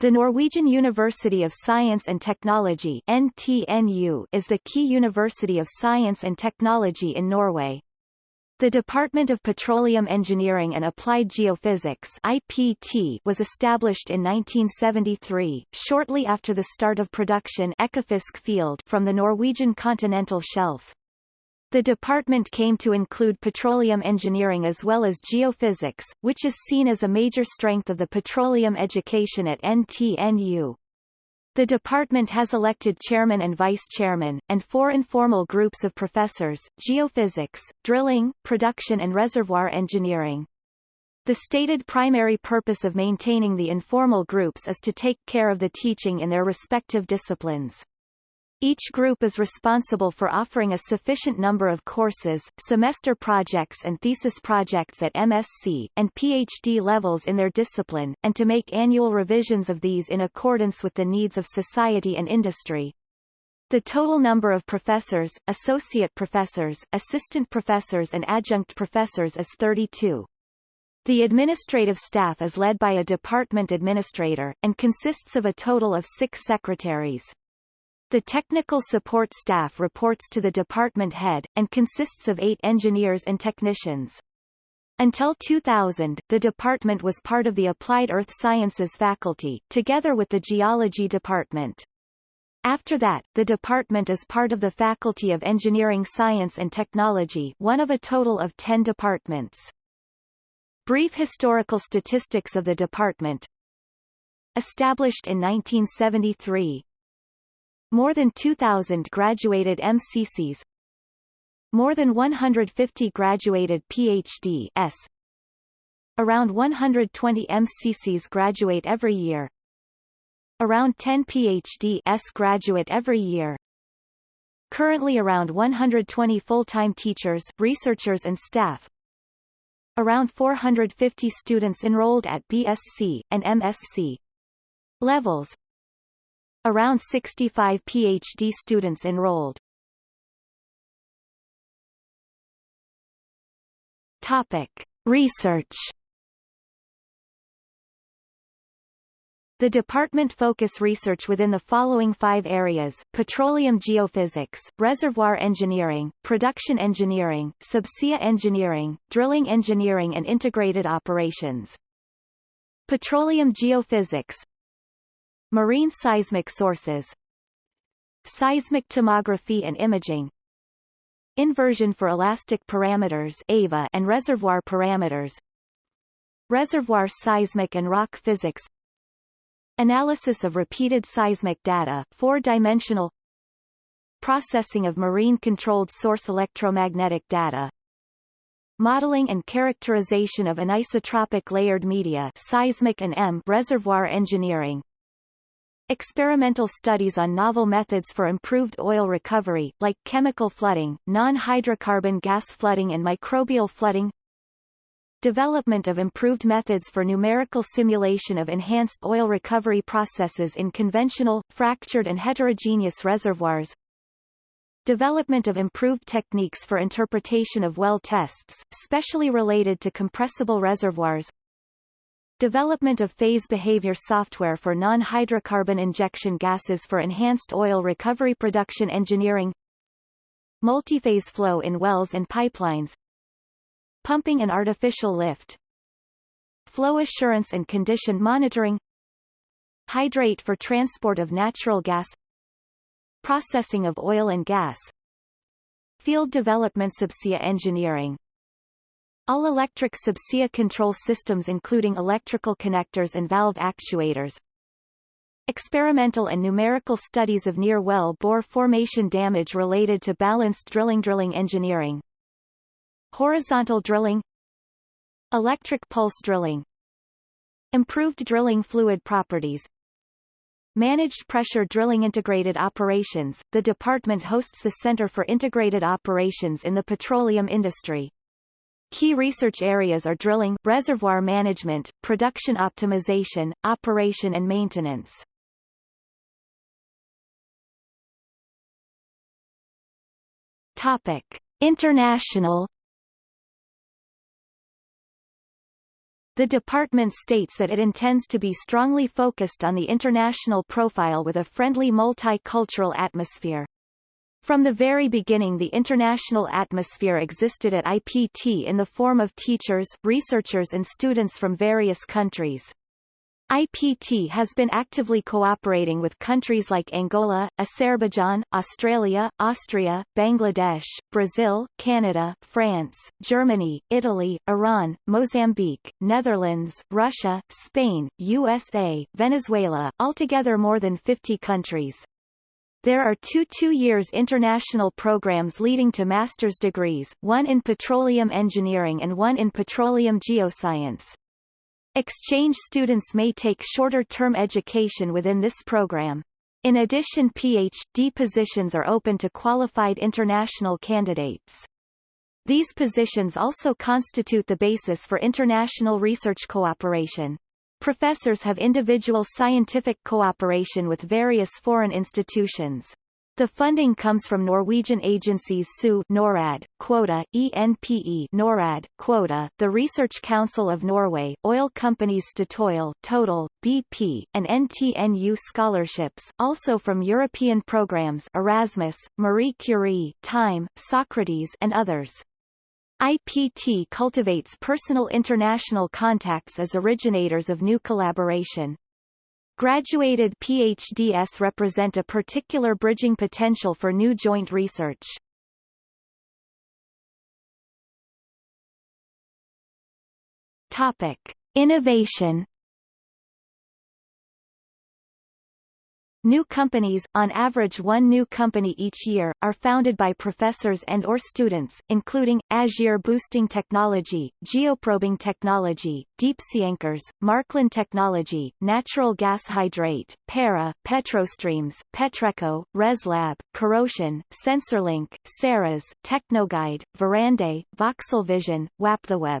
The Norwegian University of Science and Technology NTNU is the key university of science and technology in Norway. The Department of Petroleum Engineering and Applied Geophysics IPT was established in 1973, shortly after the start of production Ekofisk field from the Norwegian continental shelf. The department came to include petroleum engineering as well as geophysics, which is seen as a major strength of the petroleum education at NTNU. The department has elected chairman and vice-chairman, and four informal groups of professors, geophysics, drilling, production and reservoir engineering. The stated primary purpose of maintaining the informal groups is to take care of the teaching in their respective disciplines. Each group is responsible for offering a sufficient number of courses, semester projects and thesis projects at MSc, and PhD levels in their discipline, and to make annual revisions of these in accordance with the needs of society and industry. The total number of professors, associate professors, assistant professors and adjunct professors is 32. The administrative staff is led by a department administrator, and consists of a total of six secretaries. The technical support staff reports to the department head, and consists of eight engineers and technicians. Until 2000, the department was part of the Applied Earth Sciences faculty, together with the Geology department. After that, the department is part of the Faculty of Engineering Science and Technology one of a total of ten departments. Brief historical statistics of the department Established in 1973, more than 2,000 graduated MScs More than 150 graduated PhD-S Around 120 MScs graduate every year. Around 10 PhD-S graduate every year. Currently around 120 full-time teachers, researchers and staff. Around 450 students enrolled at BSc, and MSc levels Around 65 PhD students enrolled. Topic. Research The department focus research within the following five areas, petroleum geophysics, reservoir engineering, production engineering, subsea engineering, drilling engineering and integrated operations. Petroleum geophysics Marine seismic sources. Seismic tomography and imaging. Inversion for elastic parameters AVA and reservoir parameters. Reservoir seismic and rock physics. Analysis of repeated seismic data four-dimensional. Processing of marine-controlled source electromagnetic data. Modeling and characterization of anisotropic layered media seismic and EM reservoir engineering Experimental studies on novel methods for improved oil recovery, like chemical flooding, non-hydrocarbon gas flooding and microbial flooding. Development of improved methods for numerical simulation of enhanced oil recovery processes in conventional, fractured and heterogeneous reservoirs. Development of improved techniques for interpretation of well tests, specially related to compressible reservoirs Development of phase behavior software for non-hydrocarbon injection gases for enhanced oil recovery production engineering. Multiphase flow in wells and pipelines. Pumping and artificial lift. Flow assurance and condition monitoring. Hydrate for transport of natural gas. Processing of oil and gas. Field development subsea engineering all-electric subsea control systems including electrical connectors and valve actuators. Experimental and numerical studies of near-well bore formation damage related to balanced drilling drilling engineering. Horizontal drilling Electric pulse drilling Improved drilling fluid properties Managed Pressure Drilling Integrated Operations, the department hosts the Center for Integrated Operations in the petroleum industry. Key research areas are drilling, reservoir management, production optimization, operation and maintenance. Topic: International The department states that it intends to be strongly focused on the international profile with a friendly multicultural atmosphere. From the very beginning the international atmosphere existed at IPT in the form of teachers, researchers and students from various countries. IPT has been actively cooperating with countries like Angola, Azerbaijan, Australia, Austria, Bangladesh, Brazil, Canada, France, Germany, Italy, Iran, Mozambique, Netherlands, Russia, Spain, USA, Venezuela, altogether more than 50 countries. There are two two-years international programs leading to master's degrees, one in petroleum engineering and one in petroleum geoscience. Exchange students may take shorter-term education within this program. In addition PhD positions are open to qualified international candidates. These positions also constitute the basis for international research cooperation. Professors have individual scientific cooperation with various foreign institutions. The funding comes from Norwegian agencies SU NORAD, Quota, ENPE NORAD, Quota, the Research Council of Norway, oil companies Statoil, Total, BP, and NTNU scholarships, also from European programs Erasmus, Marie Curie, Time, Socrates and others. IPT cultivates personal international contacts as originators of new collaboration. Graduated PhDs represent a particular bridging potential for new joint research. Topic: Innovation New companies, on average one new company each year, are founded by professors and or students, including, Azure Boosting Technology, Geoprobing Technology, Deep-sea Anchors, Markland Technology, Natural Gas Hydrate, Para, Petrostreams, Petreco, ResLab, CorrOcean, SensorLink, Ceres, Technoguide, Verdande, VoxelVision, WapTheWeb.